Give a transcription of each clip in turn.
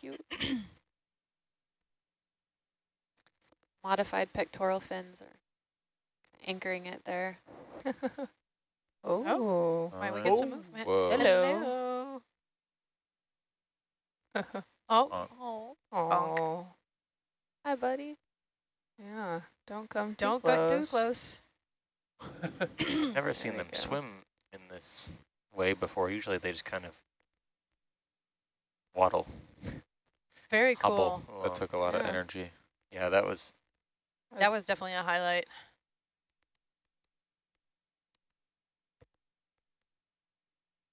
cute. Modified pectoral fins are anchoring it there. oh, Might we get some Oh, movement? whoa. Hello. oh, Uh, Oh, oh, hi, buddy. yeah. Don't come too don't close. get too close. Never seen them go. swim in this way before. Usually they just kind of waddle, Very hobble. cool. along. That took a lot of energy. Yeah, that was That was definitely a highlight.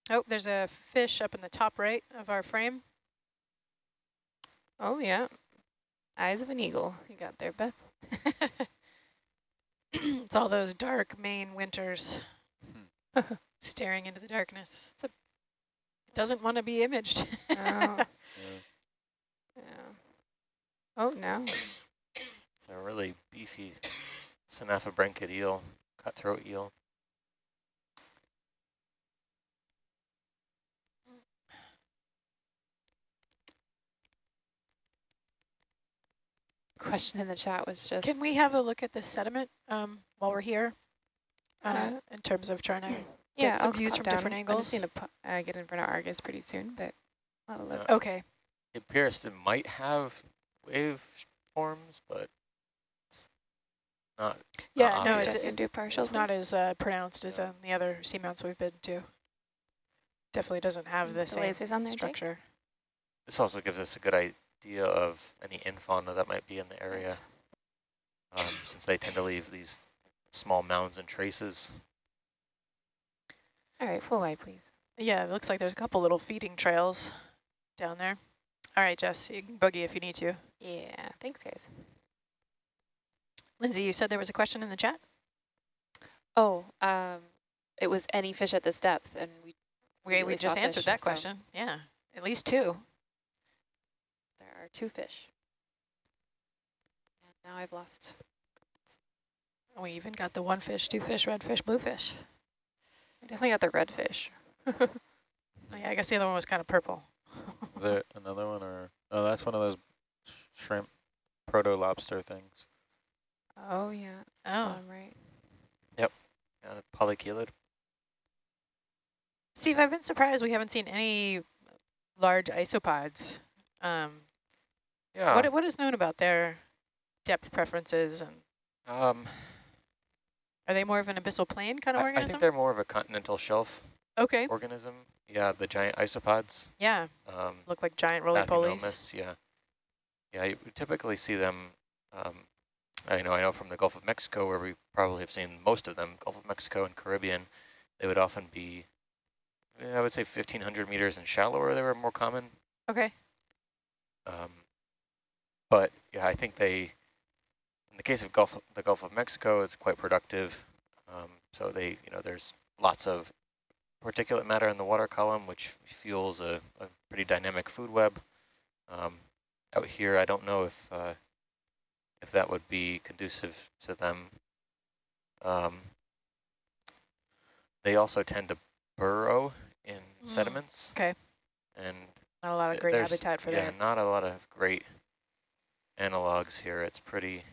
Oh, there's a fish up in the top right of our frame. Oh, yeah. Eyes of an eagle. You got there, Beth. it's all those dark Maine winters hmm. staring into the darkness. It doesn't want to be imaged. Oh, yeah. Oh, no. it's a really beefy Synaphobranchid eel, cutthroat eel. Question in the chat was just, Can we have a look at the sediment um, while we're here? Uh, Uh, in terms of trying to Yeah, some I'll views from down. different I angles? just need to uh, get in front of Argus pretty soon, but I'll have a look. Uh, Okay. It appears it might have wave forms, but it's not. Yeah, not no, it, Just it, do partial, it's not as uh, pronounced as Yeah. um, the other seamounts we've been to. Definitely doesn't have the, The same lasers on there, Jake? structure. This also gives us a good idea of any infauna that might be in the area, um, since they tend to leave these small mounds and traces. All right, full wide, please. Yeah, it looks like there's a couple little feeding trails down there. All right, Jess, you can boogie if you need to. Yeah, thanks, guys. Lindsay, you said there was a question in the chat? oh, um, it was any fish at this depth, and we We, We just answered fish, that so- question. Yeah, at least two. there are two fish. And now I've lost. We even got the one fish, two fish, red fish, blue fish. I definitely got the redfish. Oh, yeah, I guess the other one was kind of purple. Is there another one or? Oh, that's one of those sh shrimp proto lobster things. Oh, yeah. Oh, Um, right. Uh, polychelid. Steve, I've been surprised we haven't seen any large isopods. Um, Yeah. what what is known about their depth preferences, and um, are they more of an abyssal plain kind of I, I think they're more of a continental shelf okay, organism. Yeah, the giant isopods. yeah, Um, look like giant roly polies. Yeah. Yeah, you typically see them, um, I know I know from the Gulf of Mexico where we probably have seen most of them, Gulf of Mexico and Caribbean, they would often be, I would say 1,500 meters and shallower, they were more common. Okay, Um, but yeah, I think they, in the case of Gulf, the Gulf of Mexico, it's quite productive. Um, so they, you know, there's lots of particulate matter in the water column, which fuels a, a pretty dynamic food web. Um, out here, I don't know if uh, if that would be conducive to them. Um, they also tend to burrow in Mm, sediments. okay. And not a lot of great habitat for them. yeah, that. not a lot of great analogs here. It's pretty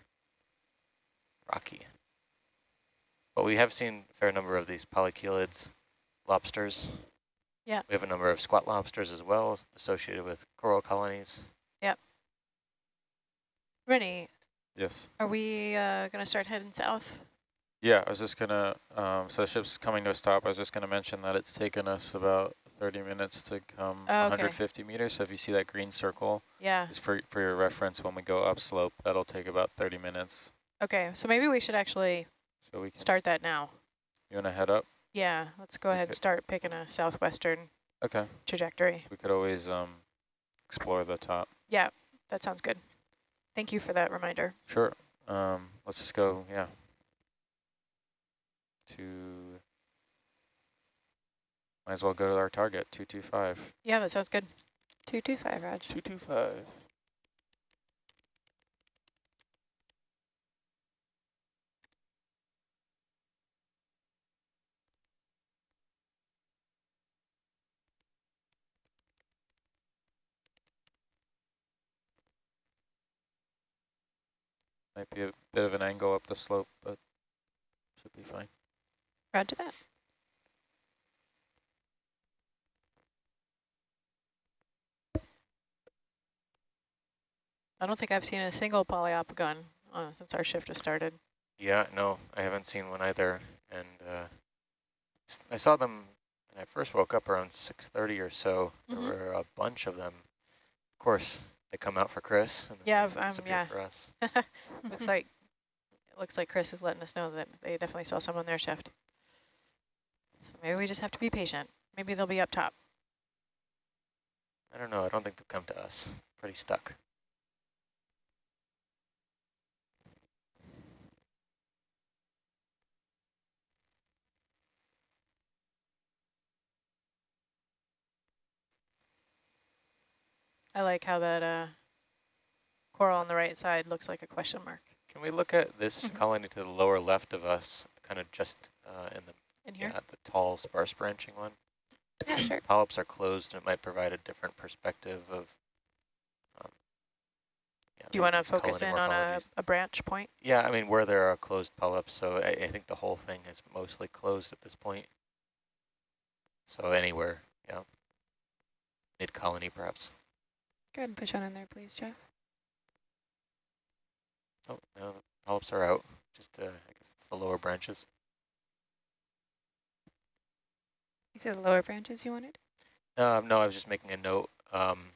rocky. But we have seen a fair number of these polychelids lobsters. Yeah. We have a number of squat lobsters as well associated with coral colonies. Yep. Rennie, Yes. are we uh, going to start heading south? Yeah, I was just gonna. Um, so the ship's coming to a stop. I was just gonna mention that it's taken us about 30 minutes to come Oh, okay. 150 meters. So if you see that green circle, Yeah. just for for your reference, when we go upslope, that'll take about 30 minutes. Okay, so maybe we should actually So we can start that now. You wanna head up? Yeah, let's go ahead and start picking a southwestern Okay. trajectory. We could always um explore the top. Yeah, that sounds good. Thank you for that reminder. Sure. Um, let's just go. Yeah. To. Might as well go to our target, 225. Yeah, that sounds good. 225, Raj. 225. Might be a bit of an angle up the slope, but should be fine. Roger that. I don't think I've seen a single poliopogon uh, since our shift has started. Yeah, no, I haven't seen one either. And uh, s- I saw them when I first woke up around 6.30 or so. Mhm. There were a bunch of them. Of course, they come out for Chris and Yeah, um, yeah. for us. looks like it looks like Chris is letting us know that they definitely saw some on their shift. So maybe we just have to be patient. Maybe they'll be up top. I don't know. I don't think they'll come to us. Pretty stuck. I like how that uh, coral on the right side looks like a question mark Can we look at this Mhm. colony to the lower left of us, kind of just uh, in the in here. yeah, the tall, sparse branching one? Yeah, sure. Polyps are closed, and it might provide a different perspective of. Um, yeah, Do you want to focus in on a, a branch point? Yeah, I mean, where there are closed polyps, so I, I think the whole thing is mostly closed at this point. So anywhere, yeah. Mid-colony, perhaps. Go ahead and push on in there, please, Jeff. Oh, no, the polyps are out. Just, uh, I guess it's the lower branches. You said the lower branches you wanted? Um, no, I was just making a note. Um,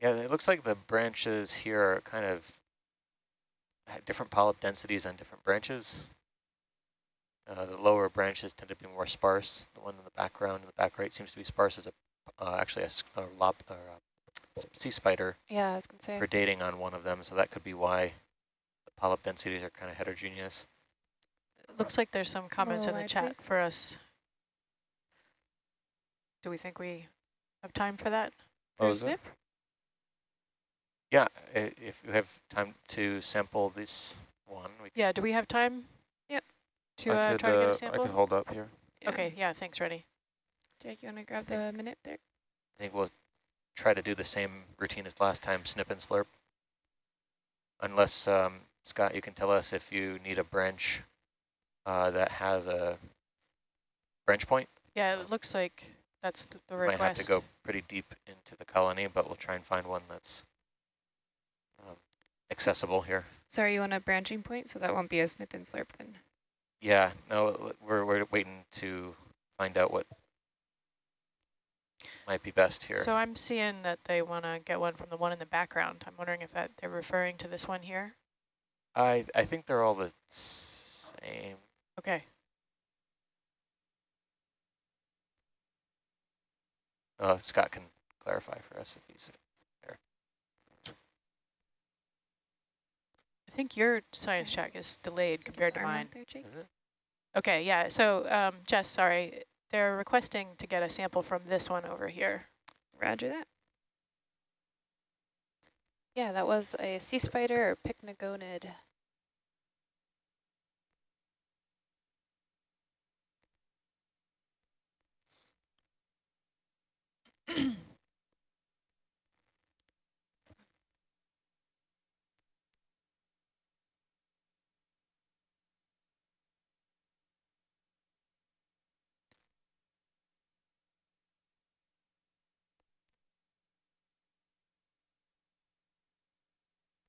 yeah, it looks like the branches here are kind of different polyp densities on different branches. Uh, the lower branches tend to be more sparse. The one in the background, in the back right, seems to be sparse as a uh, actually a, s- a lob, or a sea spider Yeah, I was going to say. predating on one of them, so that could be why the polyp densities are kind of heterogeneous. It looks like there's some comments in the chat please. for us. Do we think we have time for that? What For a was it? Yeah, if you have time to sample this one, we Yeah, do we have time? Yep. To uh, could, try to get a sample? sample? could hold up here. Yeah. Okay, yeah, thanks, ready. Jake, you want to grab the minute there? I think we'll try to do the same routine as last time, snip and slurp. Unless, um, Scott, you can tell us if you need a branch uh, that has a branch point. Yeah, it looks like that's th- the Might have to go pretty deep into the colony, but we'll try and find one that's um, accessible here. Sorry, you want a branching point, so that won't be a snip and slurp then. Yeah, no, we're, we're waiting to find out what might be best here. So I'm seeing that they want to get one from the one in the background. I'm wondering if that they're referring to this one here. I, I think they're all the same. Okay. Uh, Scott can clarify for us if he's there. I think your science check is delayed compared to mine. There, Jake. Is it? Okay, yeah. So, um, Jess, sorry, they're requesting to get a sample from this one over here. Roger that. Yeah, that was a sea spider or pycnogonid.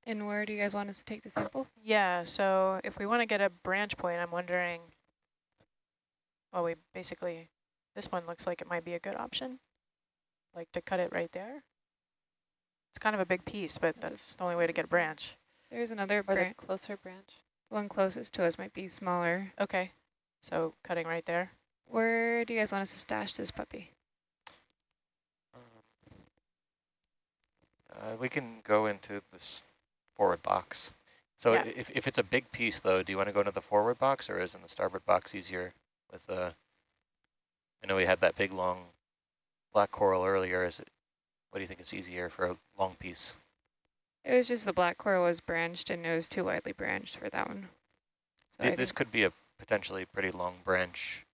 And where do you guys want us to take the sample? Yeah, so if we want to get a branch point, I'm wondering, well, we basically, this one looks like it might be a good option, like to cut it right there. It's kind of a big piece, but That's that's the only way to get a branch. There's another Or the branch. closer branch. One closest to us might be smaller. Okay, so cutting right there. Where do you guys want us to stash this puppy? Uh, we can go into this forward box. So Yeah. if, if it's a big piece, though, do you want to go into the forward box or is in the starboard box easier with the, I know we had that big, long black coral earlier. Is it, what do you think is easier for a long piece? It was just the black coral was branched and it was too widely branched for that one. So Th- I this could be a potentially pretty long branch,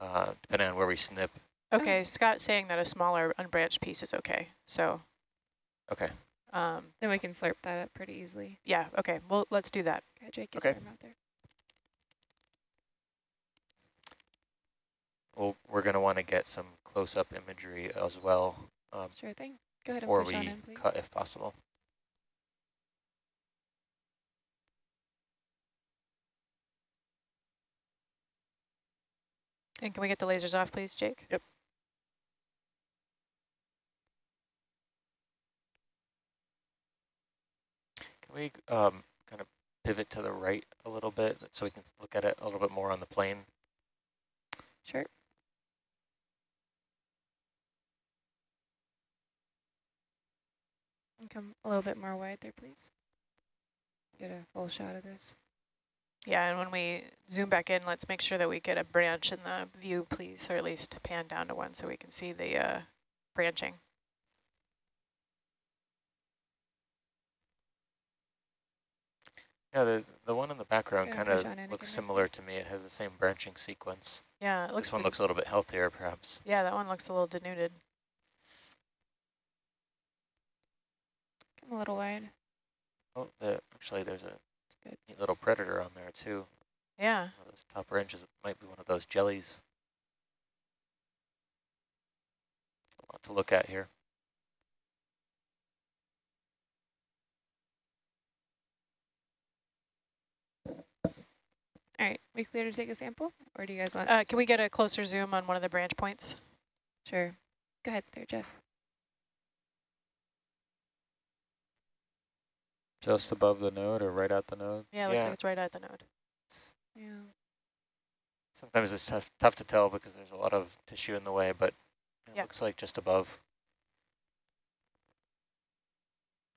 uh, depending on where we snip. Okay, Scott's saying that a smaller unbranched piece is okay. So Okay. Um, Then we can slurp that up pretty easily. yeah, okay, well, let's do that. Okay, Jake, get Okay. out there. Well, we're going to want to get some close-up imagery as well um, Sure thing. Go ahead before and push on we in, please. cut if possible. And can we get the lasers off, please, Jake? Yep. We um, kind of pivot to the right a little bit so we can look at it a little bit more on the plane? Sure. And come a little bit more wide there, please. Get a full shot of this. Yeah, and when we zoom back in, let's make sure that we get a branch in the view, please, or at least pan down to one so we can see the uh, branching. Yeah, the, the one in the background Yeah, kind of looks similar to me. It has the same branching sequence. Yeah, it looks. This one looks a little bit healthier, perhaps. Yeah, that one looks a little denuded. Come a little wide. Oh, the, actually, there's a neat little predator on there, too. Yeah, One of those top branches might be one of those jellies. A lot to look at here. All right, we clear to take a sample? Or do you guys want? uh, can we get a closer zoom on one of the branch points? sure. Go ahead there, Jeff. Just above the node or right at the node? Yeah, it looks Yeah. like it's right at the node. Yeah. Sometimes it's tough, tough to tell because there's a lot of tissue in the way, but it Yeah. looks like just above.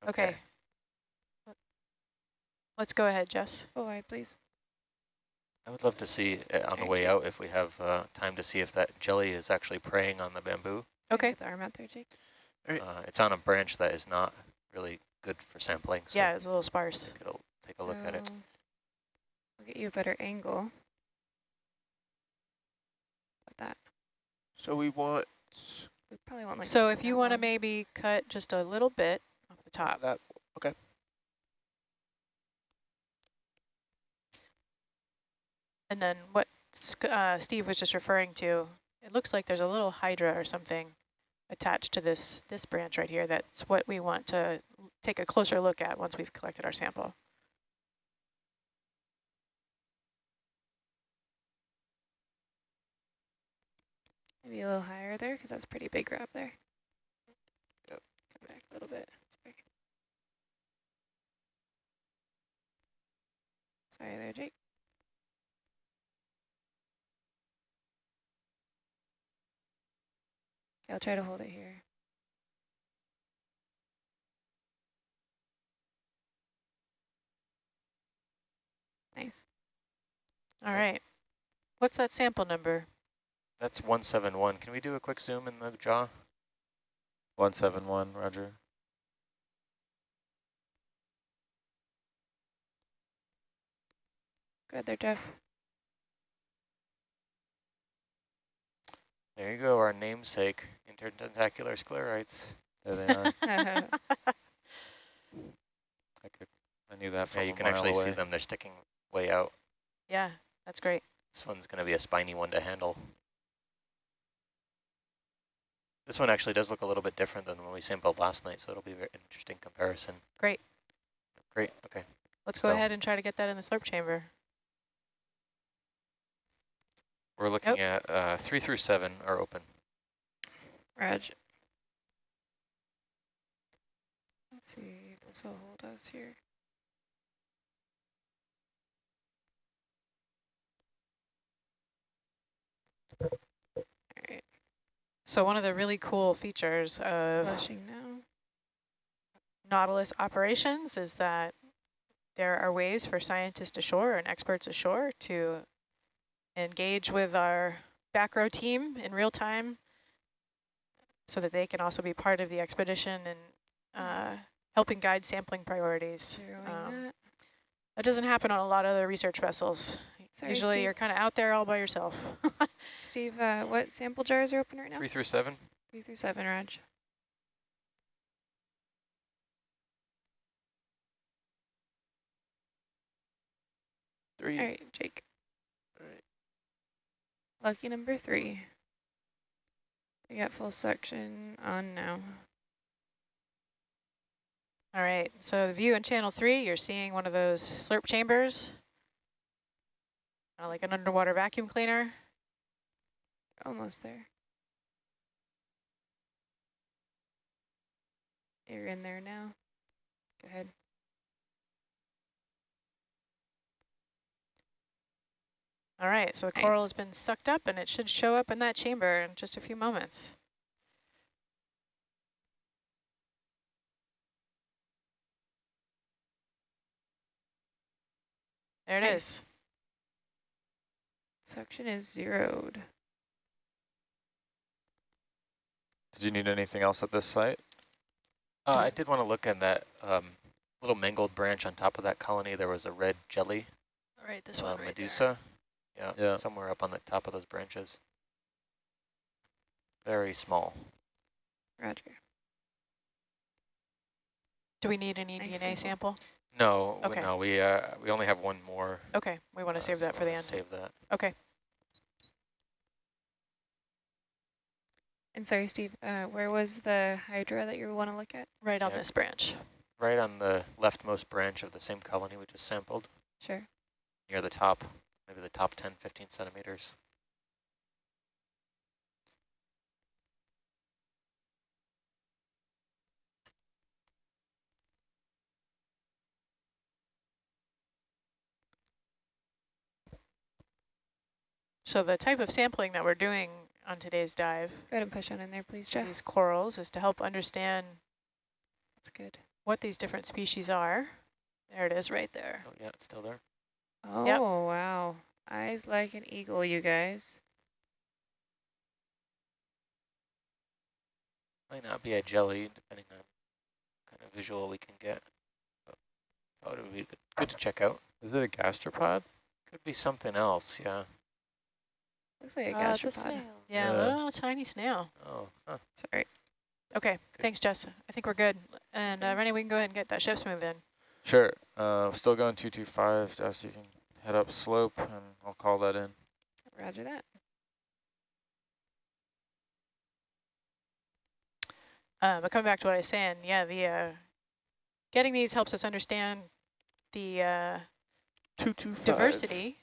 Okay. Let's go ahead, Jess. Full wide, please. I would love to see uh, on the way out if we have uh, time to see if that jelly is actually preying on the bamboo. Okay. Get the arm out there, Jake. Alright. Uh, it's on a branch that is not really good for sampling, so Yeah, it's a little sparse. I think it'll take a look at it. So, We'll get you a better angle. With that. So we want We probably want like. So if you want to maybe cut just a little bit off the top. that. And then what uh, Steve was just referring to, it looks like there's a little hydra or something attached to this this branch right here. That's what we want to take a closer look at once we've collected our sample. Maybe a little higher there, because that's a pretty big grab there. Yep. Come back a little bit. Sorry. Sorry there, Jake. I'll try to hold it here. Nice. All right. What's that sample number? That's 171. Can we do a quick zoom in the jaw? 171, roger. Good there, Jeff. There you go, our namesake, intertentacular sclerites. There they are. I could. I knew that from Yeah, you a can mile actually away. see them. They're sticking way out. yeah, that's great. This one's going to be a spiny one to handle. This one actually does look a little bit different than when we sampled last night, so it'll be an interesting comparison. Great. Great, okay. Let's go ahead and try to get that in the slurp chamber. We're looking at uh, three through seven are open. Raj. Let's see if this will hold us here. All right, So one of the really cool features of now. Nautilus operations is that there are ways for scientists ashore and experts ashore to engage with our back row team in real time so that they can also be part of the expedition and uh, helping guide sampling priorities. Um, that. that. doesn't happen on a lot of the research vessels. Sorry, Usually Steve. you're kind of out there all by yourself. Steve, uh, what sample jars are open right now? Three through seven. Three through seven, Raj. Three. All right, Jake. All right. Lucky number three. We got full suction on now. All right, so the view in channel three, you're seeing one of those slurp chambers, uh, like an underwater vacuum cleaner. Almost there. You're in there now. Go ahead. All right, so the Nice. coral has been sucked up and it should show up in that chamber in just a few moments. There it is. Nice. Suction is zeroed. Did you need anything else at this site? Uh, I did want to look in that um, little mangled branch on top of that colony. There was a red jelly All right, this uh, one right medusa. Yeah, Yeah. somewhere up on the top of those branches. Very small. Roger. Do we need any Nice DNA sample. sample? No, w- Okay. no, we uh, we only have one more. Okay, we want to uh, save so that for the end. Save that. Okay. And sorry, Steve, uh, where was the hydra that you want to look at? Right on Yeah. this branch. Right on the leftmost branch of the same colony we just sampled, Sure. near the top, maybe the top 10, 15 centimeters. So the type of sampling that we're doing on today's dive, Go ahead and push on in there, please, Jeff. these corals, is to help understand That's good. what these different species are. There it is right there. Oh yeah, it's still there. Oh, Yep. wow. Eyes like an eagle, you guys. Might not be a jelly, depending on kind of visual we can get. But thought it would be good, good to check out. Is it a gastropod? Could be something else, yeah. Looks like a Uh, it's a gastropod. snail. Yeah, Yeah. little tiny snail. Oh, huh. Sorry. Okay, Good. thanks, Jess. I think we're good. And uh, Rennie, we can go ahead and get that ship's moved in. Sure. Uh, still going 225. Jess, you can head up slope and I'll call that in. Roger that. Uh, but coming back to what I was saying, yeah, the uh, getting these helps us understand the uh, 225. diversity,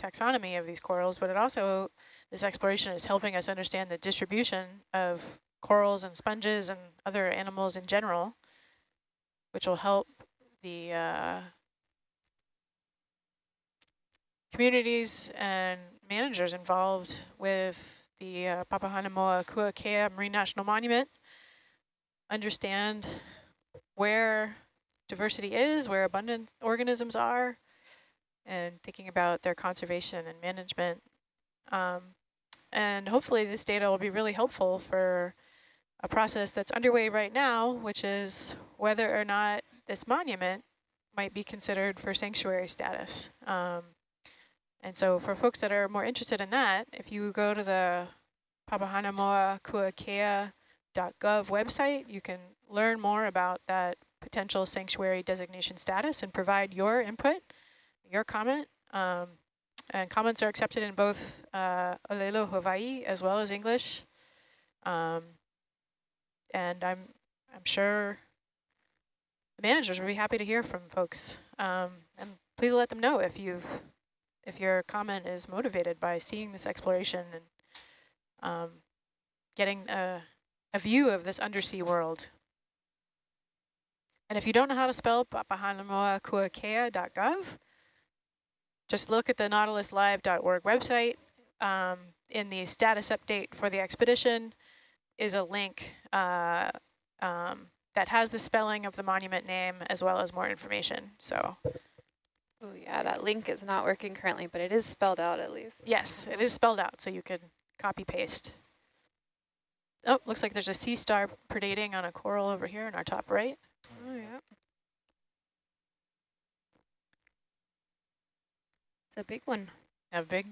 taxonomy of these corals, but it also, this exploration is helping us understand the distribution of corals and sponges and other animals in general, which will help the uh, communities and managers involved with the uh, Papahanaumokuakea Marine National Monument understand where diversity is, where abundant organisms are, and thinking about their conservation and management. Um, and hopefully this data will be really helpful for a process that's underway right now, which is whether or not this monument might be considered for sanctuary status. Um, and so for folks that are more interested in that, if you go to the Papahanaumokuakea.gov website, you can learn more about that potential sanctuary designation status and provide your input, your comment. Um, and comments are accepted in both uh, Olelo Hawaii as well as English. Um, and I'm I'm sure the managers will be happy to hear from folks. Um, and please let them know if you've if your comment is motivated by seeing this exploration and um, getting a, a view of this undersea world. And if you don't know how to spell papahanaumokuakea.gov, just look at the nautiluslive.org website. Um, in the status update for the expedition is a link uh, um, that has the spelling of the monument name as well as more information. So Oh yeah, that link is not working currently, but it is spelled out at least. yes, it is spelled out so you can copy paste. Oh, looks like there's a sea star predating on a coral over here in our top right. Oh, yeah. It's a big one. A big,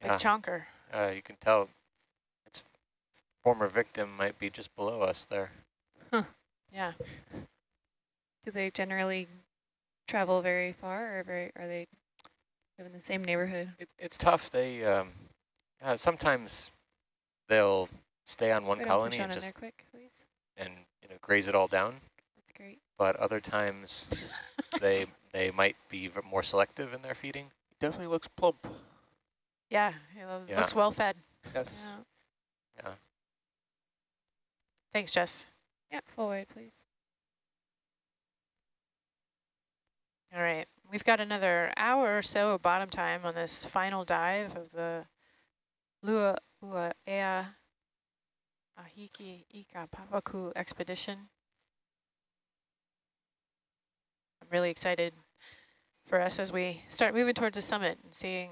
big Yeah, chonker. uh, you can tell its former victim might be just below us there. Huh. Yeah. Do they generally travel very far or very, are they Live in the same neighborhood. It, it's tough. They um, uh, sometimes they'll stay on one colony on and just quick, and you know graze it all down. That's great. But other times they they might be more selective in their feeding. Definitely looks plump. Yeah, it Yeah. looks well fed. Yes. Yeah. Yeah. Thanks, Jess. Yeah, forward, please. All right, we've got another hour or so of bottom time on this final dive of the Lua Ua Ahiki Ika Papaku expedition. I'm really excited for us as we start moving towards the summit and seeing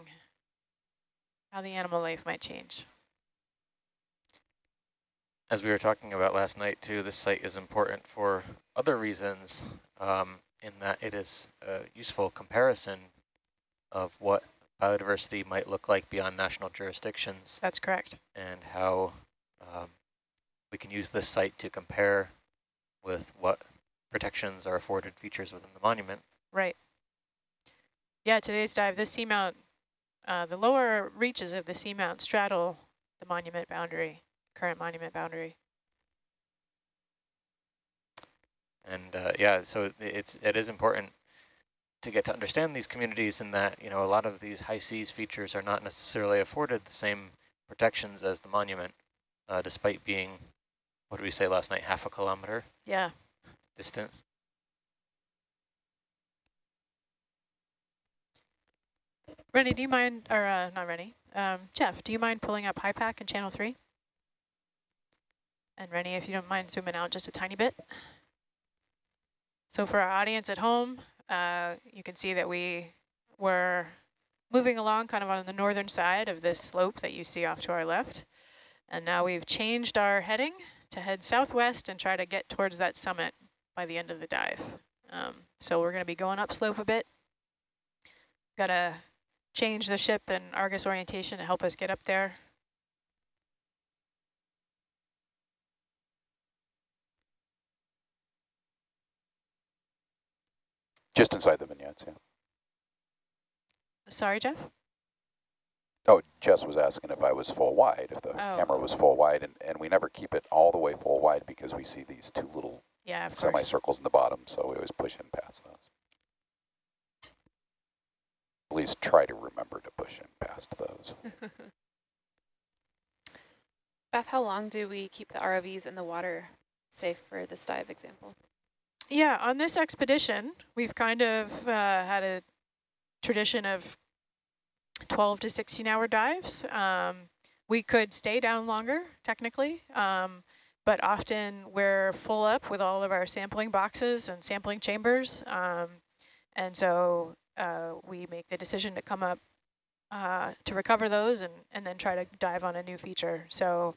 how the animal life might change. As we were talking about last night too, this site is important for other reasons um, in that it is a useful comparison of what biodiversity might look like beyond national jurisdictions That's correct. and how um, we can use this site to compare with what protections are afforded features within the monument. Right. Yeah, today's dive, this seamount, uh, the lower reaches of the seamount straddle the monument boundary, current monument boundary. And uh, yeah, so it's it is important to get to understand these communities in that you know a lot of these high seas features are not necessarily afforded the same protections as the monument, uh, despite being what did we say last night, half a kilometer Yeah. distant. Rennie, do you mind, or uh, not Rennie, um, Jeff, do you mind pulling up HiPAP in channel three? And Rennie, if you don't mind zooming out just a tiny bit. So for our audience at home, uh, you can see that we were moving along kind of on the northern side of this slope that you see off to our left. And now we've changed our heading to head southwest and try to get towards that summit by the end of the dive. Um, so we're going to be going upslope a bit. Got to change the ship and Argus orientation to help us get up there. Just inside the vignettes, yeah. Sorry, Jeff? Oh, Jess was asking if I was full wide, if the Oh. camera was full wide, and, and we never keep it all the way full wide because we see these two little Yeah, of course. semicircles in the bottom, so we always push in past those. At least try to remember to push in past those. Beth, how long do we keep the ROVs in the water safe for this dive example? Yeah, on this expedition, we've kind of uh, had a tradition of 12 to 16 hour dives. Um, we could stay down longer, technically, um, but often we're full up with all of our sampling boxes and sampling chambers. Um, and so uh, we make the decision to come up uh, to recover those and, and then try to dive on a new feature. So,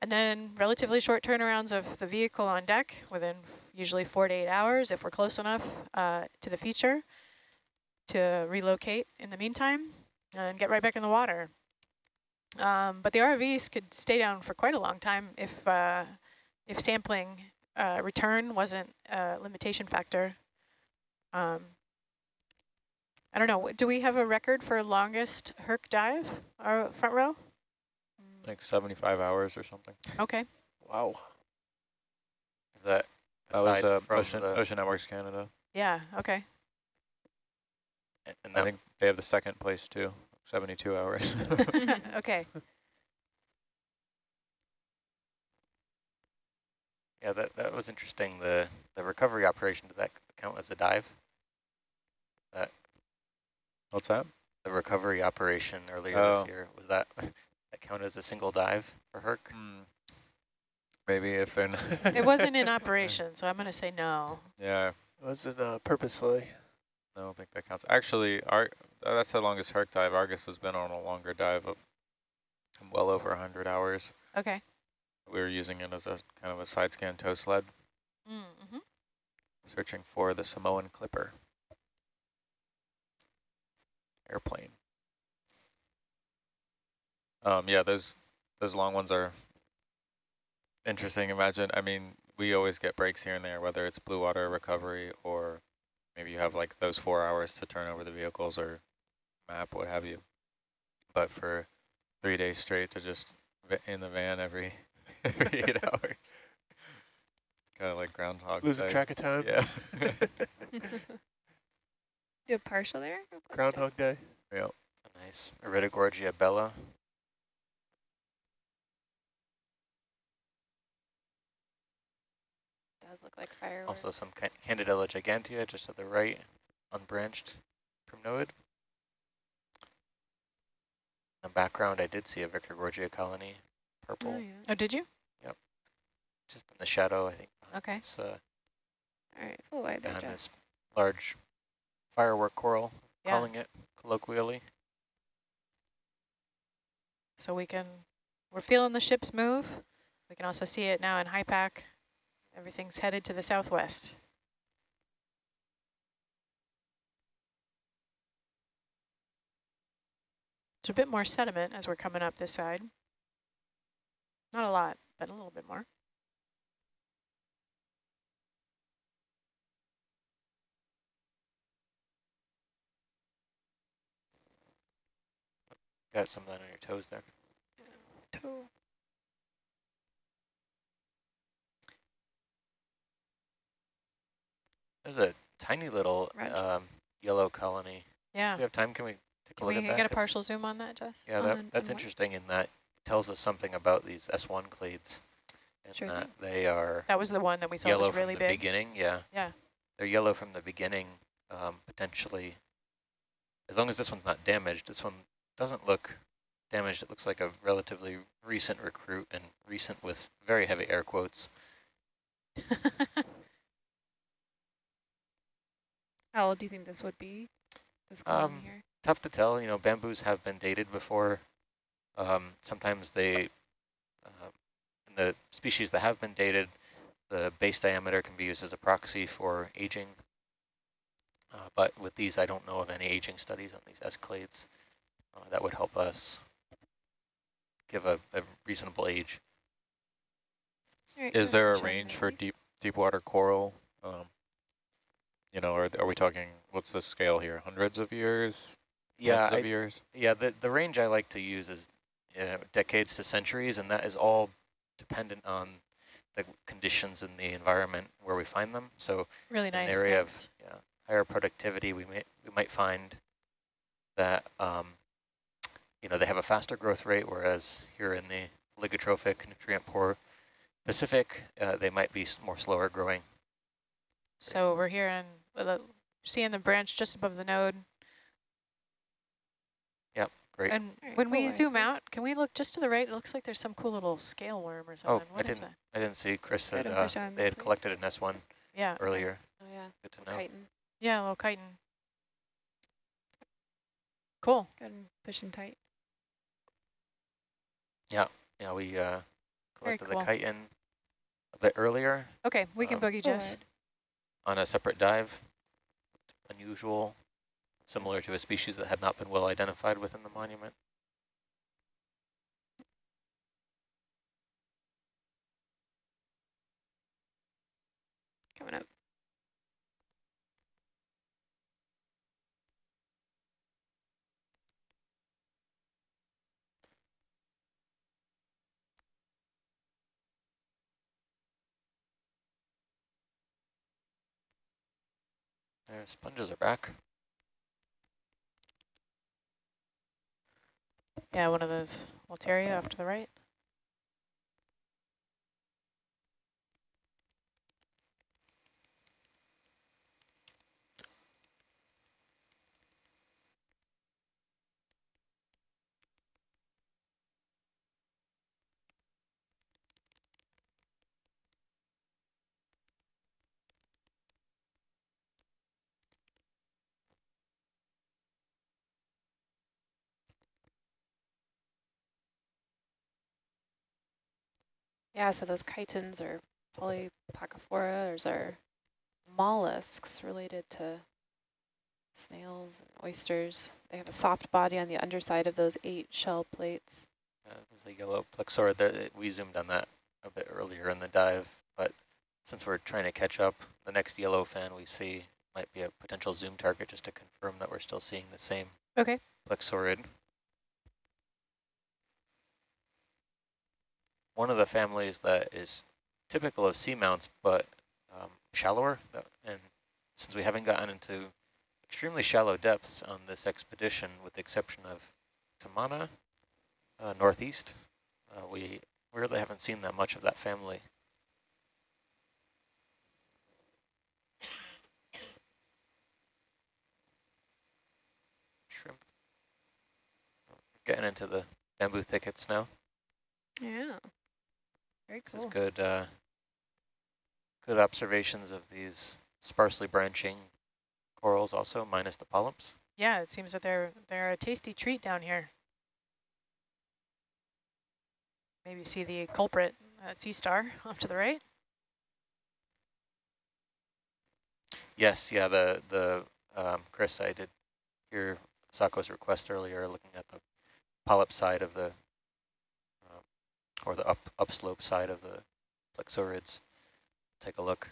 and then relatively short turnarounds of the vehicle on deck within usually four to eight hours if we're close enough uh, to the feature to relocate in the meantime and get right back in the water. Um, but the RVs could stay down for quite a long time if uh, if sampling uh, return wasn't a limitation factor. Um, I don't know. Do we have a record for longest Herc dive? Our front row? Like 75 hours or something. Okay. Wow. Is that That was uh, Ocean, the, Ocean Networks Canada. Yeah. Okay. and I think they have the second place too, 72 hours. okay. yeah, that that was interesting. The the recovery operation did that count as a dive? That What's that? The recovery operation earlier Oh. this year was that that count as a single dive for Herc? Hmm. Maybe if they're not. It wasn't in operation, so I'm going to say no. Yeah, Wasn't uh, purposefully. I don't think that counts. Actually, Ar uh, that's the longest Herc dive. Argus has been on a longer dive of well over 100 hours. Okay. We were using it as a kind of a side scan tow sled, Mm-hmm. searching for the Samoan Clipper airplane. Um, yeah, those those long ones are interesting. Imagine, I mean, we always get breaks here and there, whether it's blue water recovery or maybe you have like those four hours to turn over the vehicles or map, what have you. But for three days straight to just in the van every every eight hours, kind of like Groundhog Losing Day. track of time. Yeah. Do a partial there? Groundhog Day. yep. Nice. Iridogorgia bella. Does look like fireworks. Also some Ca- Candidella gigantea just to the right, unbranched from node. In the background, I did see a Victorgorgia colony, purple, Oh, yeah. Oh, did you? Yep. Just in the shadow, I think. Okay. This, uh, All right, Oh, I there, behind this large firework coral, Yeah. calling it colloquially. So we can, we're feeling the ships move. We can also see it now in HiPAP. Everything's headed to the southwest. There's a bit more sediment as we're coming up this side. Not a lot, but a little bit more. Got some of that on your toes there. Toe. There's a tiny little um, yellow colony. Yeah. Do we have time? Can we take Can a look we at that? Can we get a partial zoom on that, Jess? Yeah, that, that's what? interesting in that it tells us something about these S1 clades. And Sure that they are That was the one that we saw yellow was really from the big. beginning. Yeah. Yeah. They're yellow from the beginning, um, potentially. As long as this one's not damaged, this one doesn't look damaged. It looks like a relatively recent recruit and recent with very heavy air quotes. How old do you think this would be? This Um, here? Tough to tell. You know, bamboos have been dated before. Um, sometimes they, uh, in the species that have been dated, the base diameter can be used as a proxy for aging. Uh, but with these, I don't know of any aging studies on these S clades uh, that would help us give a, a reasonable age. All right, Is there a range for deep deep water coral? Um, you know, are, are we talking, what's the scale here? Hundreds of years? Yeah, Tens I, of years? yeah. The the range I like to use is uh, decades to centuries, and that is all dependent on the conditions in the environment where we find them. So really in an nice. area thanks. of yeah, higher productivity, we may we might find that um, you know they have a faster growth rate, whereas here in the oligotrophic, nutrient poor Pacific, uh, they might be more slower growing. So we're here in, well, the- seeing the branch just above the node. Yep, great. And Alright, when we cool. zoom out, can we look just to the right? It looks like there's some cool little scale worm or Oh, something. I What is didn't- that? I didn't see Chris had Photo uh, on they had please. collected an S1 Yeah. earlier. Oh yeah, Good to know. chiton. Yeah, a little chiton. Cool. Go ahead and push and tight. Yeah, yeah, we uh, collected cool. the chiton a bit earlier Okay, we can Um, boogie Full Jess. On a separate dive. Unusual, similar to a species that had not been well identified within the monument. Coming up. Sponges are back. Yeah, one of those Walteria off to the right. Yeah, so those chitons are Polyplacophora, are mollusks related to snails and oysters. They have a soft body on the underside of those eight shell plates. Uh, there's a yellow plexaurid. That we zoomed on that a bit earlier in the dive, but since we're trying to catch up, the next yellow fan we see might be a potential zoom target just to confirm that we're still seeing the same Okay. Plexaurid. One of the families that is typical of seamounts, but um, shallower, and since we haven't gotten into extremely shallow depths on this expedition, with the exception of Tamana, uh, northeast, uh, we really haven't seen that much of that family. Shrimp. Getting into the bamboo thickets now. Yeah. Very This is cool. good, uh, good observations of these sparsely branching corals also, minus the polyps. Yeah, it seems that they're they're a tasty treat down here. Maybe see the culprit uh, sea star off to the right. Yes, yeah, the, the um, Chris, I did hear Sako's request earlier, looking at the polyp side of the, or the up upslope side of the plexaurids. Take a look.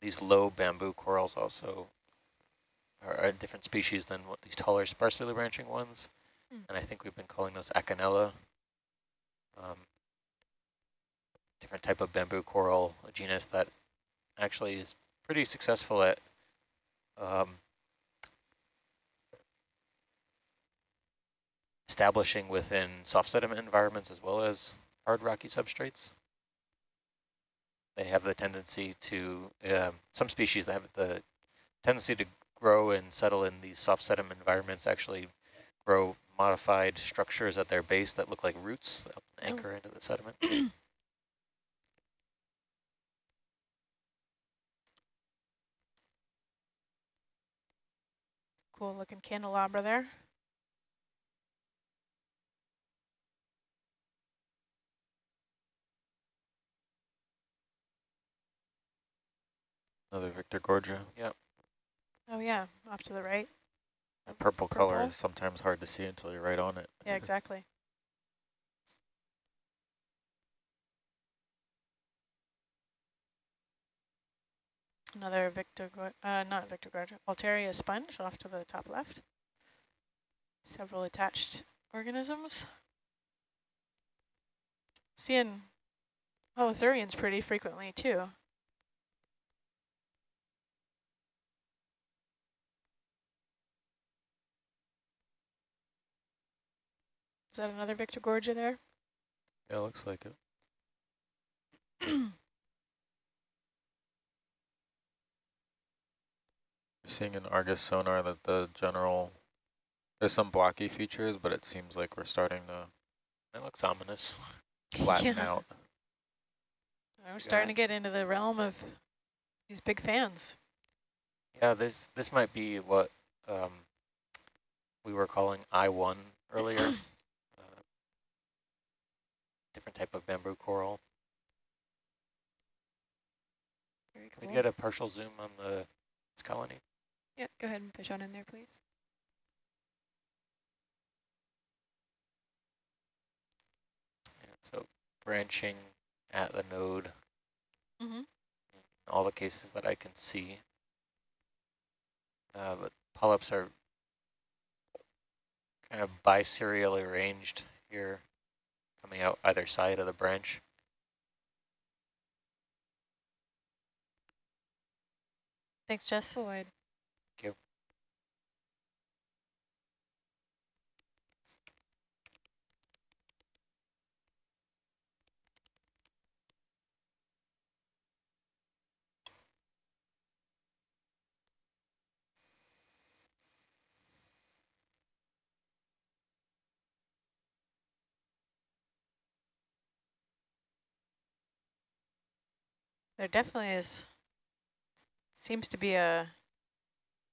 These low bamboo corals also are a different species than what these taller sparsely branching ones. Hmm. And I think we've been calling those Acanella. Um, different type of bamboo coral, a genus that actually is pretty successful at um, establishing within soft sediment environments as well as hard rocky substrates. They have the tendency to, um, some species that have the tendency to grow and settle in these soft sediment environments actually grow modified structures at their base that look like roots that Oh. anchor into the sediment. Cool looking candelabra there. Another Victorgorgia. yep. Oh yeah, off to the right. That purple, color is sometimes hard to see until you're right on it. Yeah, exactly. Another Victor, uh, not Victorgorgia, Altaria sponge off to the top left. Several attached organisms. Seeing holothurians pretty frequently too. Is that another Victorgorgia there? Yeah, looks like it. seeing in Argus sonar that the general, there's some blocky features, but it seems like we're starting to it looks ominous. flatten Yeah. out. We're starting to get into the realm of these big fans. Yeah, this this might be what um, we were calling I1 earlier. uh, different type of bamboo coral. Very Can cool. we get a partial zoom on the its colony? Yeah, go ahead and push on in there, please. Yeah, so branching at the node, Mm-hmm. in all the cases that I can see. Uh, but polyps are kind of biserially arranged here, coming out either side of the branch. Thanks, Jess. Floyd. There definitely is, seems to be a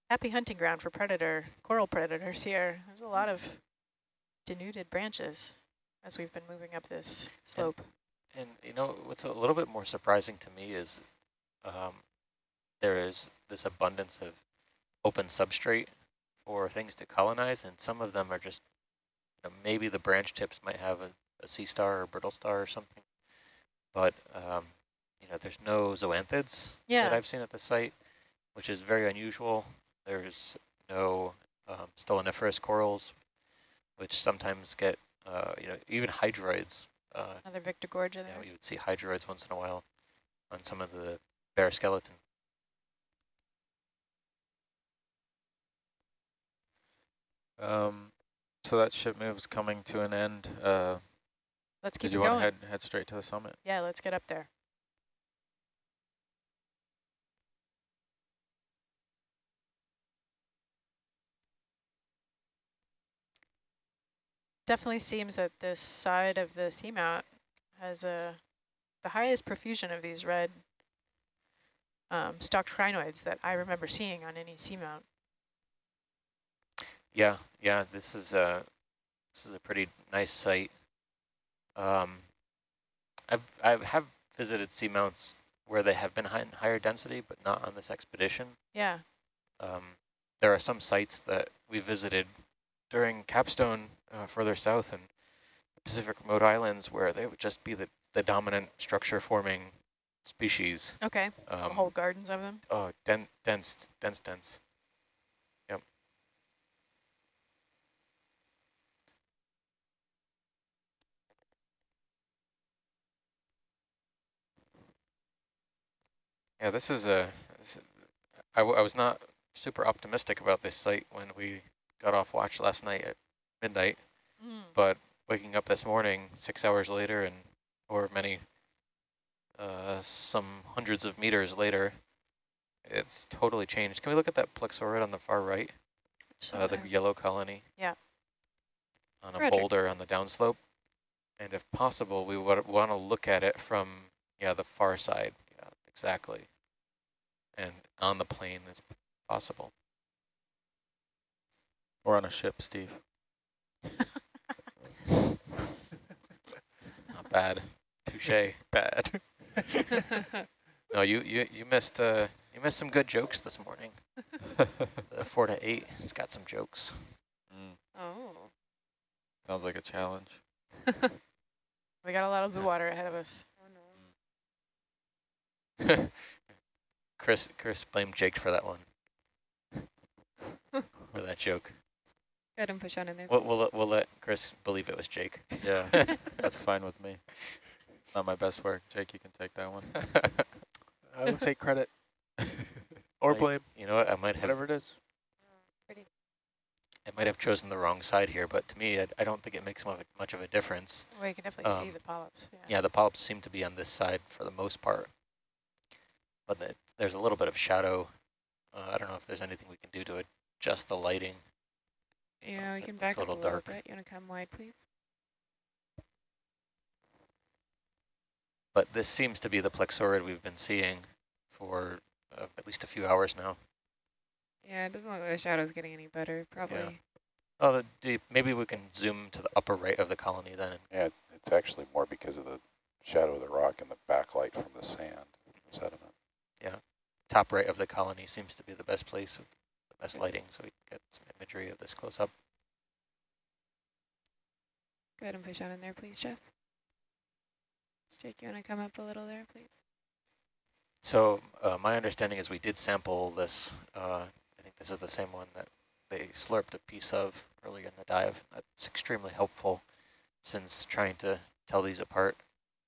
happy hunting ground for predator, coral predators here. There's a lot of denuded branches as we've been moving up this slope. And you know, what's a little bit more surprising to me is um, there is this abundance of open substrate for things to colonize, and some of them are just you know, maybe the branch tips might have a, a sea star or brittle star or something. But, um, know, there's no zoanthids Yeah. that I've seen at the site, which is very unusual. There's no um, stoloniferous corals, which sometimes get, uh, you know, even hydroids. Uh, Another Victorgorgia you there. know, you would see hydroids once in a while on some of the bare skeleton. Um, so that ship move's coming to an end. Uh, Let's keep did it you want going. to head head straight to the summit? Yeah, let's get up there. Definitely seems that this side of the seamount has a the highest profusion of these red um, stalked crinoids that I remember seeing on any seamount. Yeah, yeah, this is a this is a pretty nice site. Um, I've I have visited seamounts where they have been high, higher density, but not on this expedition. Yeah, Um, there are some sites that we visited during Capstone uh, further south and Pacific remote islands where they would just be the, the dominant structure forming species. okay. Um, Whole gardens of them. oh, den dense, dense, dense. Yep. Yeah, this is a. This, I, w I was not super optimistic about this site when we got off watch last night at midnight, Mm. but waking up this morning six hours later and or many uh, some hundreds of meters later, it's totally changed. Can we look at that plexaurid on the far right, uh, the yellow colony? Yeah. On a Roger. boulder on the downslope, and if possible, we would want to look at it from yeah the far side, yeah, exactly, and on the plane as possible. We're on a ship, Steve. Not bad. Touche. Bad. No, you you you missed uh you missed some good jokes this morning. The four to eight, it's got some jokes. Mm, oh. sounds like a challenge. We got a lot of blue water ahead of us. Oh no. Chris Chris blamed Jake for that one. for that joke. Go ahead and push on in there. We'll, we'll let- we'll let Chris believe it was Jake. Yeah, that's fine with me. Not my best work. Jake, you can take that one. I will take credit or Like, blame, You know what? I might have whatever it is. I might have chosen the wrong side here, but to me, I, I don't think it makes much of a difference. Well, you can definitely see Um, the polyps. Yeah. Yeah, the polyps seem to be on this side for the most part, but the, there's a little bit of shadow. Uh, I don't know if there's anything we can do to adjust the lighting. Yeah, we It can back a up a little little dark. bit. You want to come wide, please? But this seems to be the plexaurid we've been seeing for uh, at least a few hours now. Yeah, it doesn't look like the shadow's getting any better. Probably. Yeah. Oh, the deep. Maybe we can zoom to the upper right of the colony then. Yeah, it's actually more because of the shadow of the rock and the backlight from the sand sediment. Yeah, top right of the colony seems to be the best place with the best lighting, so we can get some imagery of this close up. Go ahead and push on in there, please, Jeff. Jake, you want to come up a little there, please? So uh, my understanding is we did sample this. Uh, I think this is the same one that they slurped a piece of earlier in the dive. That's extremely helpful since trying to tell these apart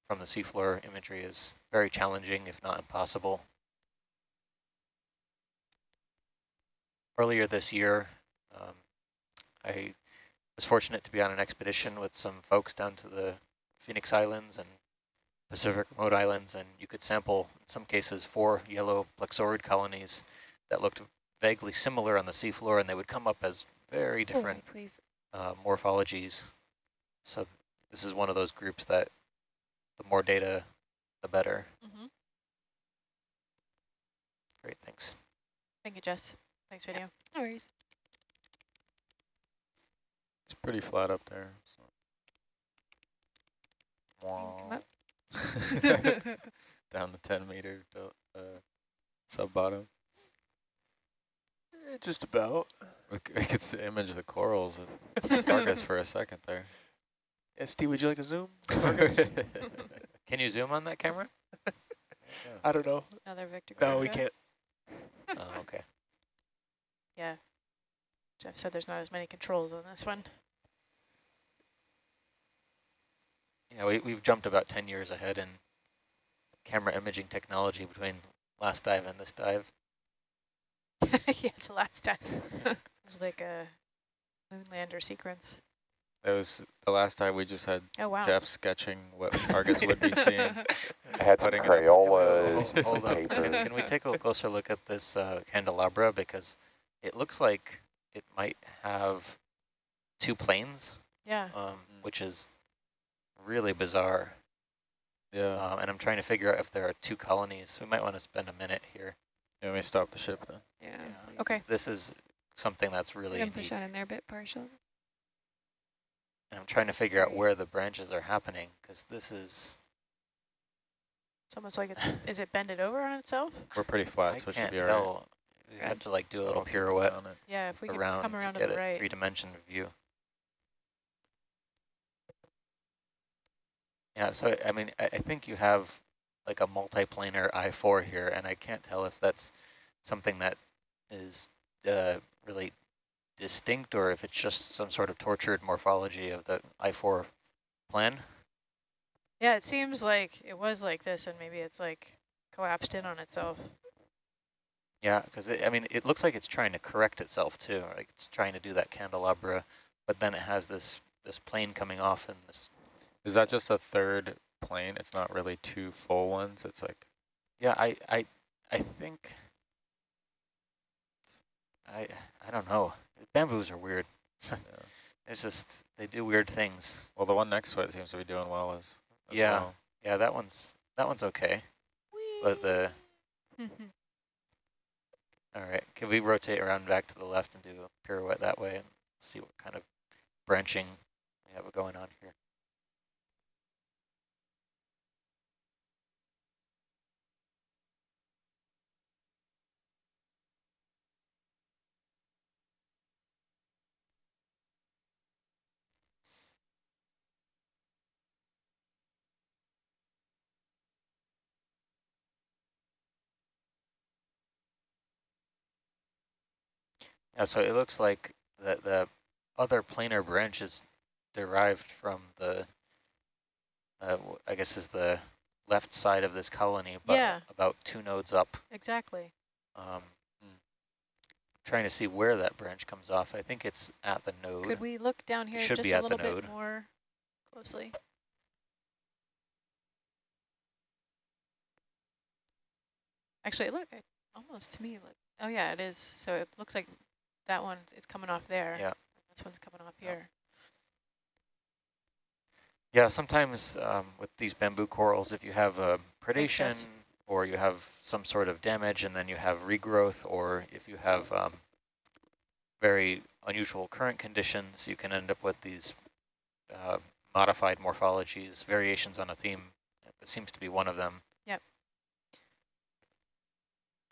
from the seafloor imagery is very challenging, if not impossible. Earlier this year, um, I was fortunate to be on an expedition with some folks down to the Phoenix Islands and Pacific remote islands, and you could sample, in some cases, four yellow plexaurid colonies that looked vaguely similar on the seafloor, and they would come up as very different Oh, uh, morphologies. So this is one of those groups that the more data, the better. Mhm. Great, thanks. Thank you, Jess. Thanks, video. No worries. It's pretty flat up there. So. Wow. Down to 10 meter uh, sub bottom. Eh, just about. We, c- we could s- image the corals of Argus for a second there. ST, would you like to zoom? Can you zoom on that camera? I don't know. Another Victor. No, we can't. Oh, okay. Yeah. Jeff said there's not as many controls on this one. Yeah, we, we've jumped about 10 years ahead in camera imaging technology between last dive and this dive. yeah, the last dive. it was like a moonlander sequence. That was the last time we just had Oh, wow. Jeff sketching what Argus would be seeing. I had some Putting it up- Crayolas and some Hold up. Can, paper. can we take a closer look at this uh, candelabra? Because it looks like it might have two planes, Yeah. um, which is really bizarre. Yeah. Um, and I'm trying to figure out if there are two colonies. So We might want to spend a minute here. You want me stop the ship then? Yeah. Okay. This is something that's really Gonna push unique. on in there a bit partial. And I'm trying to figure out where the branches are happening because this is, It's almost like it's, is it bended over on itself? We're pretty flat, I so it should can't be all right. Tell. We had to like do a little pirouette on it. Yeah, if we could around come around to to get the a right. three-dimension view. Yeah, so I mean, I, I think you have like a multiplanar I-4 here, and I can't tell if that's something that is uh, really distinct or if it's just some sort of tortured morphology of the I-4 plan. Yeah, it seems like it was like this and maybe it's like collapsed in on itself. Yeah, because I mean, it looks like it's trying to correct itself too. Like it's trying to do that candelabra, but then it has this this plane coming off and this. Is that just a third plane? It's not really two full ones. It's like Yeah, I I I think. I I don't know. Bamboos are weird. it's just they do weird things. well, the one next to it seems to be doing well as, as Yeah. well. Yeah, that one's that one's okay. But the all right, can we rotate around back to the left and do a pirouette that way and see what kind of branching we have going on here? Yeah, so it looks like the, the other planar branch is derived from the, uh, I guess is the left side of this colony, but Yeah. about two nodes up. exactly. Um, trying to see where that branch comes off. I think it's at the node. Could we look down here just a little bit more closely? Actually, look, it almost to me, look. Oh yeah, it is. So it looks like that one is coming off there. Yeah. This one's coming off Yeah. here. Yeah, sometimes um, with these bamboo corals, if you have a predation or you have some sort of damage and then you have regrowth, or if you have um, very unusual current conditions, you can end up with these uh, modified morphologies, variations on a theme. It seems to be one of them. Yep.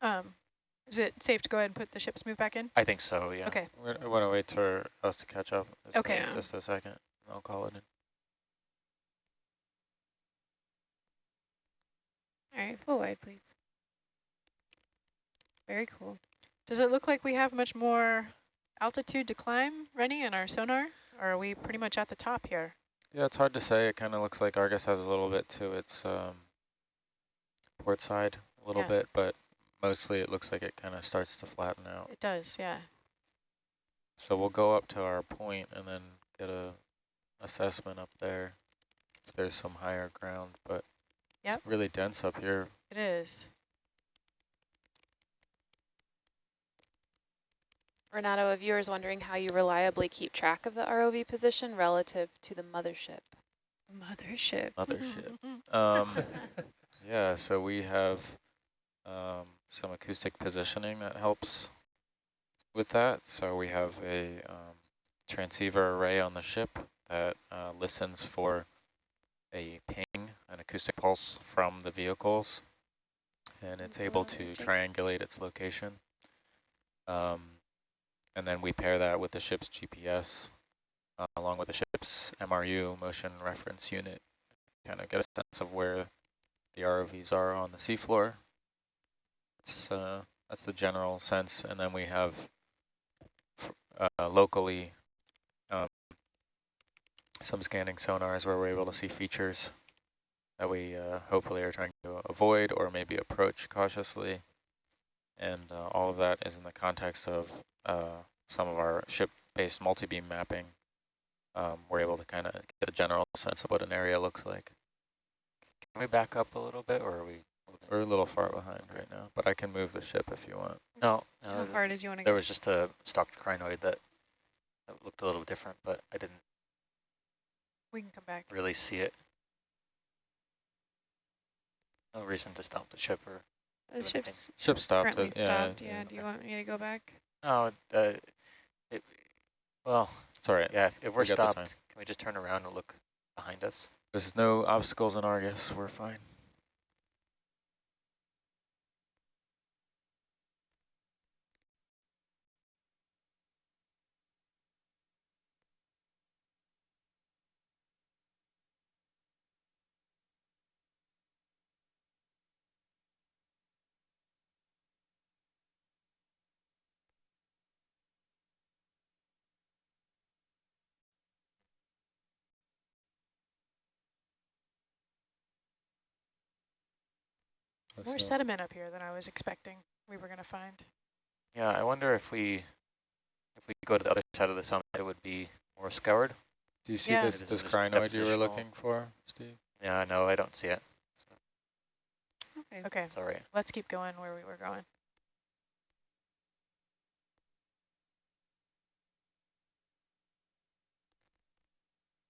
Um, is it safe to go ahead and put the ship's move back in? I think so, yeah. Okay. We're, I want to wait for us to catch up. Just Okay. A, just a second. I'll call it in. All right, full wide, please. Very cool. Does it look like we have much more altitude to climb, Rennie, in our sonar? Or are we pretty much at the top here? Yeah, it's hard to say. It kind of looks like Argus has a little bit to its um, port side, a little Yeah. bit, but mostly it looks like it kind of starts to flatten out. It does, yeah. So we'll go up to our point and then get a assessment up there if there's some higher ground, but Yep. it's really dense up here. It is. Renato, a viewer is wondering how you reliably keep track of the ROV position relative to the mothership. Mothership. Mothership. Um, yeah, so we have um, some acoustic positioning that helps with that. So we have a um, transceiver array on the ship that uh, listens for a ping, an acoustic pulse from the vehicles, and it's able to triangulate its location. Um, and then we pair that with the ship's GPS, uh, along with the ship's MRU, motion reference unit, kind of get a sense of where the ROVs are on the seafloor. It's, uh, that's the general sense, and then we have uh, locally um, some scanning sonars where we're able to see features that we uh, hopefully are trying to avoid or maybe approach cautiously. And uh, all of that is in the context of uh, some of our ship-based multi-beam mapping. Um, we're able to kind of get a general sense of what an area looks like. Can we back up a little bit, or are we? Moving? We're a little far behind right now, but I can move the ship if you want. No, How no. th- far did you want to go? There was just a stalked crinoid that, that looked a little different, but I didn't We can come back. really see it. No reason to stop the ship or The ship's Ship stopped. currently it, yeah, stopped. Yeah. Do you want me to go back? no. Uh, it, well, It's all right. yeah. If, if we're We stopped, can we just turn around and look behind us? There's no obstacles in Argus. We're fine. More That's, uh, sediment up here than I was expecting we were going to find. Yeah, I wonder if we if we go to the other side of the summit, it would be more scoured. Do you see Yeah. this, This this crinoid you were looking for, Steve? Yeah, no, I don't see it. Okay. Okay, It's all right. let's keep going where we were going.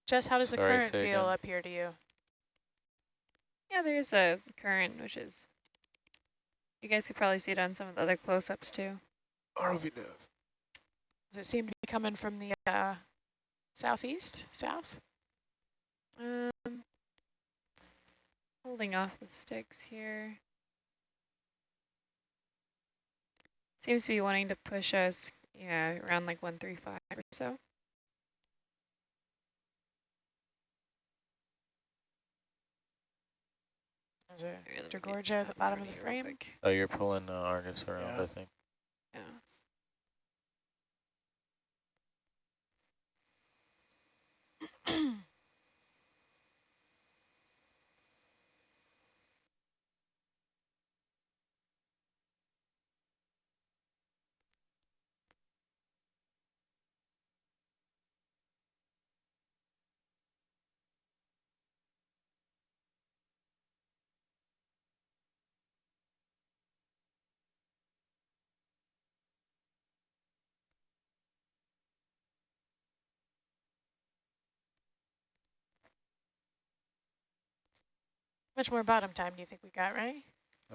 Jess, how does the current feel again. up here to you? Yeah, there's a current, which is, you guys could probably see it on some of the other close-ups too. ROV nav. Does it seem to be coming from the uh, southeast, south? Um, holding off the sticks here. Seems to be wanting to push us, yeah, around like 135 or so. There's a Here, let me Mr. get Gorgia at the bottom of the you frame. quick. Oh, you're pulling uh, Argus around, Yeah. I think. Yeah. Much more bottom time do you think we got, right?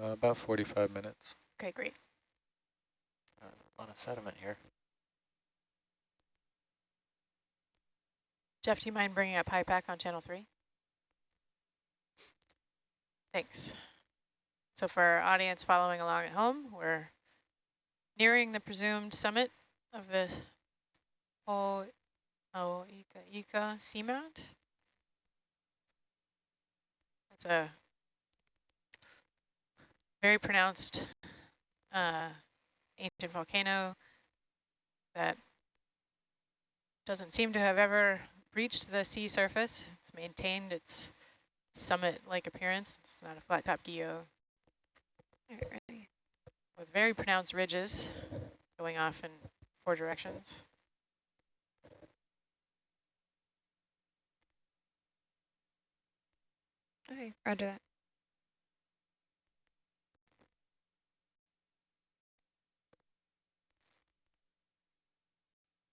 Uh, about 45 minutes. Okay, great. Uh, a lot of sediment here. Jeff, do you mind bringing up HiPAP on channel three? Thanks. So for our audience following along at home, we're nearing the presumed summit of the O O Ika Ika seamount. It's a very pronounced uh, ancient volcano that doesn't seem to have ever reached the sea surface. It's maintained its summit-like appearance. It's not a flat top geo with very pronounced ridges going off in four directions. Okay, roger that.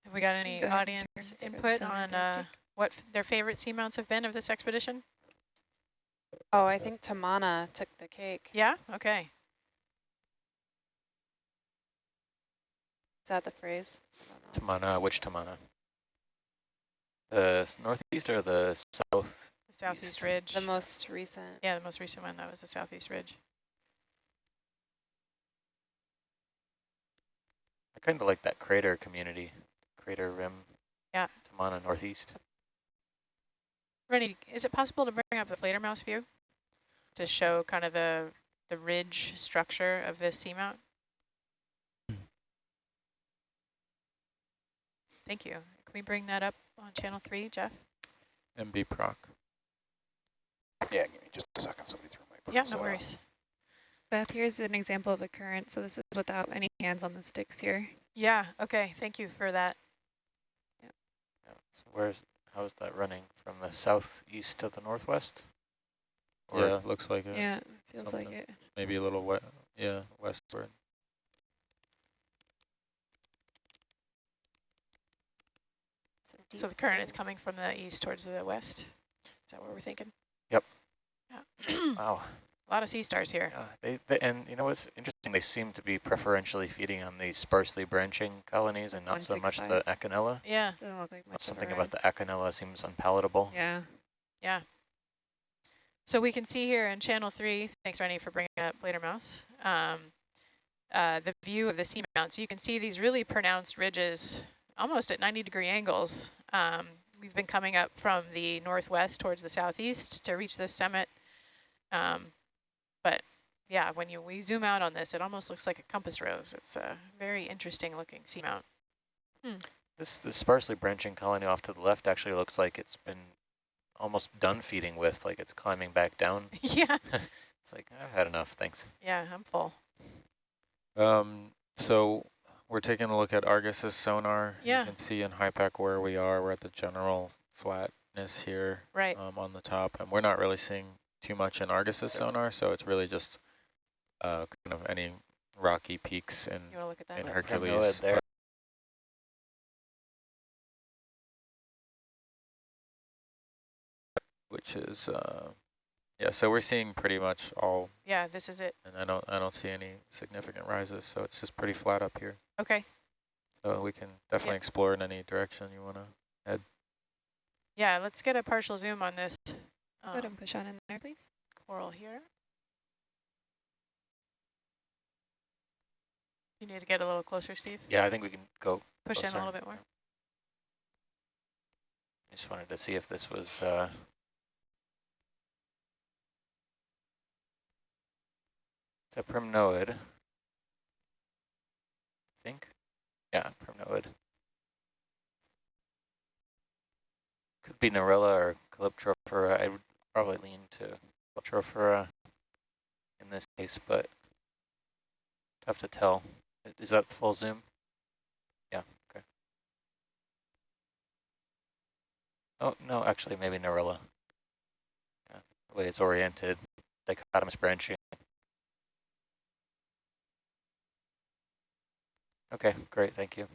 Have we got any Go audience turn to the input on uh, what f- their favorite seamounts have been of this expedition? Oh, I think Tamana took the cake. Yeah? Okay. Is that the phrase? I don't know. Tamana, which Tamana? The northeast or the south? The southeast East. ridge. The most recent. yeah, the most recent one, that was the southeast ridge. I kind of like that crater community, crater rim. Yeah. Tamana Northeast. Rennie, is it possible to bring up the Fledermaus view to show kind of the the ridge structure of this seamount? Thank you. Can we bring that up on channel three, Jeff? MB proc. Yeah, give me just a second. Somebody threw my Yeah, no out. Uh, worries. Beth, here's an example of a current. So this is without any hands on the sticks here. Yeah, okay, thank you for that. Yeah. So where's how is that running from the southeast to the northwest? Or Yeah, looks like it. Yeah, it feels like it. Maybe a little wet. Yeah, westward. So the current is coming from the east towards the west? Is that what we're thinking? Yep. Yeah. Wow. A lot of sea stars here. Yeah, they, they and you know what's interesting? They seem to be preferentially feeding on these sparsely branching colonies and not so much the 165. Acanella. Yeah, look like much Something about the Acanella seems unpalatable. Yeah. yeah. So we can see here in channel three, thanks Rennie for bringing up Fledermaus, um, uh, the view of the seamount. So you can see these really pronounced ridges almost at 90 degree angles. Um, we've been coming up from the northwest towards the southeast to reach this summit. Um, but yeah, when you we zoom out on this, it almost looks like a compass rose. It's a very interesting looking seamount. This the sparsely branching colony off to the left actually looks like it's been almost done feeding with, like it's climbing back down. yeah, It's like, I've had enough, thanks. yeah, I'm full. Um, so we're taking a look at Argus's sonar. Yeah. You can see in HiPAP where we are. We're at the general flatness here Right. um, on the top, and we're not really seeing too much in Argus's sonar, so it's really just uh, kind of any rocky peaks in, You look at that? in Let Hercules. Hercules there. Which is, uh, yeah, so we're seeing pretty much all, Yeah, this is it. and I don't, I don't see any significant rises, so it's just pretty flat up here. Okay. So we can definitely Yeah. explore in any direction you want to. Head. Yeah, let's get a partial zoom on this Go ahead and push on in there, please. coral here. You need to get a little closer, Steve. Yeah, I think we can go. Push in a little bit more. I just wanted to see if this was, uh, it's a primnoid. I think. Yeah, primnoid. Could be Narella or Calyptrophora. I would probably lean to Calyptrophora uh, in this case, but tough to tell. Is that the full zoom? Yeah, okay. Oh, no, actually, maybe Narella. Yeah, the way it's oriented, dichotomous branching. Okay, great, thank you.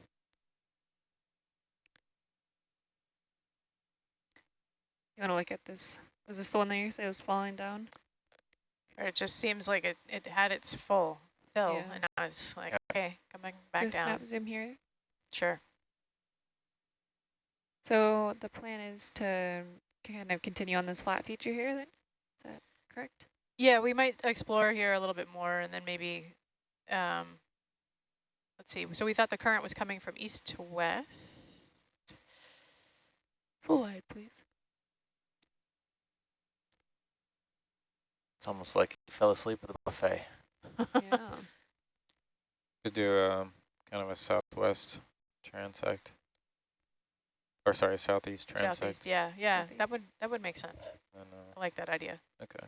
You want to look at this? Was this the one that you said was falling down? Or it just seems like it, it had its full fill, Yeah. and I was like, Yeah. okay, coming Do back a down. snap zoom here. Sure. So the plan is to kind of continue on this flat feature here then? Is that correct? Yeah, we might explore here a little bit more, and then maybe, um, let's see. So we thought the current was coming from east to west. Full wide, please. It's almost like he fell asleep at the buffet. yeah. Could do a, kind of a southwest transect. Or sorry, southeast transect. Southeast, yeah, yeah. That would that would make sense. And, uh, I like that idea. Okay.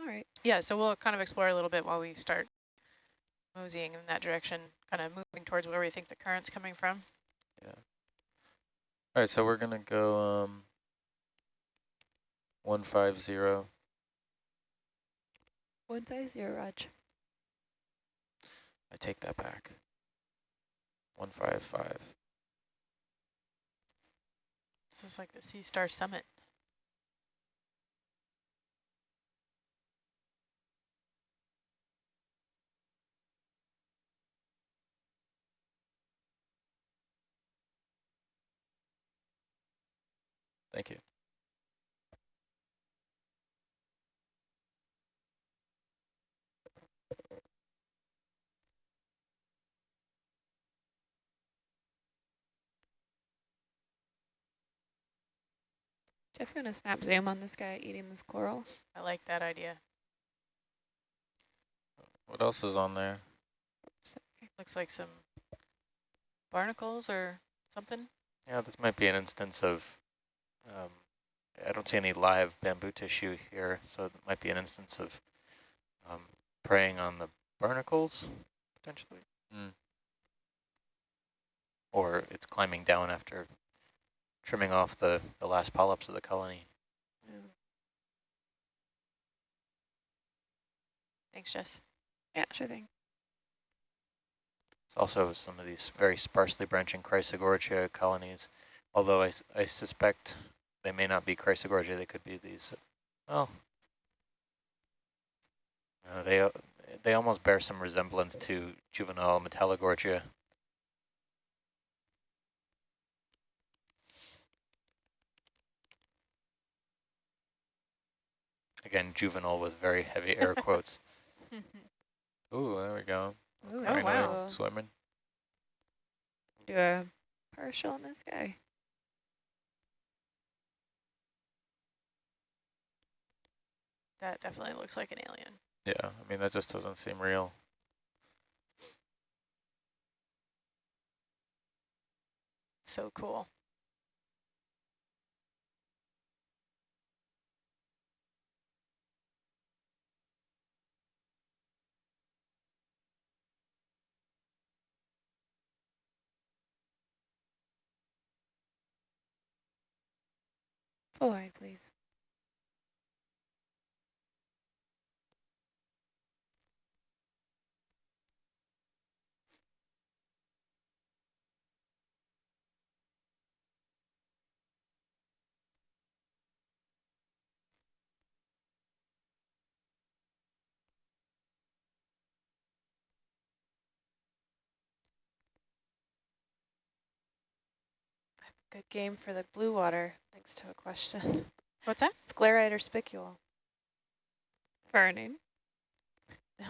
All right. Yeah, so we'll kind of explore a little bit while we start moseying in that direction, kind of moving towards where we think the current's coming from. Yeah. All right, so we're going to go um, 150 one five zero, zero, Raj? I take that back. 155. This is like the Sea Star Summit. Thank you. Jeff, you want to snap zoom on this guy eating this coral? I like that idea. What else is on there? Looks like some barnacles or something. Yeah, this might be an instance of, um, I don't see any live bamboo tissue here, so it might be an instance of um, preying on the barnacles, potentially. Mm. Or it's climbing down after trimming off the, the last polyps of the colony. Thanks, Jess. Yeah, sure thing. also some of these very sparsely branching Chrysogorgia colonies, although I, I suspect they may not be Chrysogorgia, they could be these, well, uh, they, uh, they almost bear some resemblance to juvenile Metallogorgia. Again, juvenile with very heavy air quotes. Ooh, there we go. Ooh, Oh, wow. Swimming. Do a partial on this guy. That definitely looks like an alien. Yeah, I mean, that just doesn't seem real. So cool. Full wide, please. Good game for the blue water, thanks to a question. What's that? Sclerite or spicule? For our name.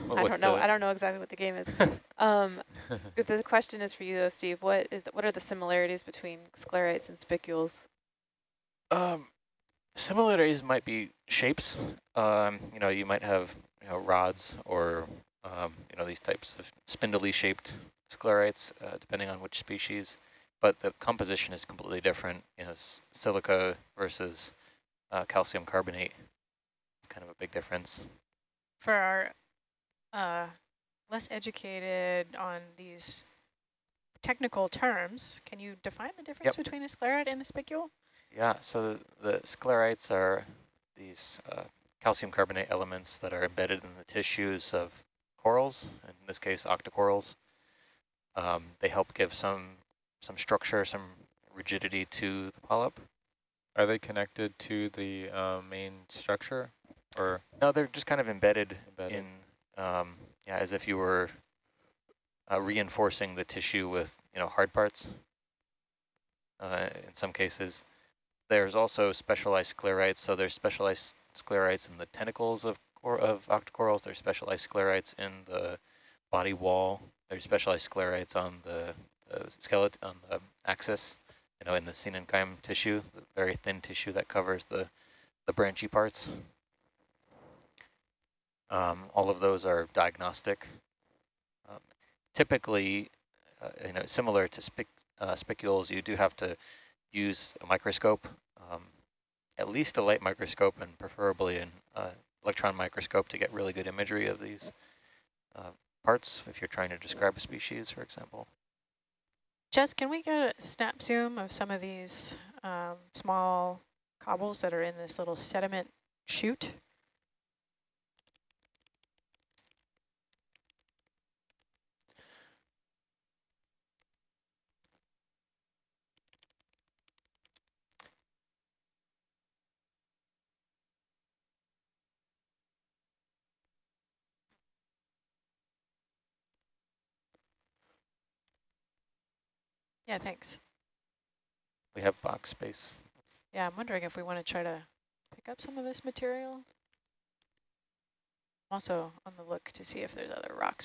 What- I don't know. the- I don't know exactly what the game is. um, if the question is for you though, Steve, what is the, what are the similarities between sclerites and spicules? Um, similarities might be shapes. Um, you know, you might have you know rods or um, you know these types of spindly shaped sclerites, uh, depending on which species. But the composition is completely different. You know, s- silica versus uh, calcium carbonate. It's kind of a big difference. For our uh, less educated on these technical terms, can you define the difference Yep. between a sclerite and a spicule? Yeah, so the, the sclerites are these uh, calcium carbonate elements that are embedded in the tissues of corals, in this case octocorals. Um, they help give some some structure, some rigidity to the polyp. Are they connected to the uh, main structure or No, they're just kind of embedded, embedded? in, um, yeah, as if you were uh, reinforcing the tissue with, you know, hard parts. Uh, in some cases, there's also specialized sclerites. So there's specialized sclerites in the tentacles of cor of octocorals. There's specialized sclerites in the body wall. There's specialized sclerites on the, the skeleton, on the axis, you know, in the coenenchyme tissue, the very thin tissue that covers the, the branchy parts. Um, all of those are diagnostic. Um, typically, uh, you know, similar to spic uh, spicules, you do have to use a microscope, um, at least a light microscope, and preferably an uh, electron microscope to get really good imagery of these uh, parts if you're trying to describe a species, for example. Jess, can we get a snap zoom of some of these um, small cobbles that are in this little sediment chute? Yeah, thanks. We have box space. Yeah, I'm wondering if we want to try to pick up some of this material. Also on the look to see if there's other rocks we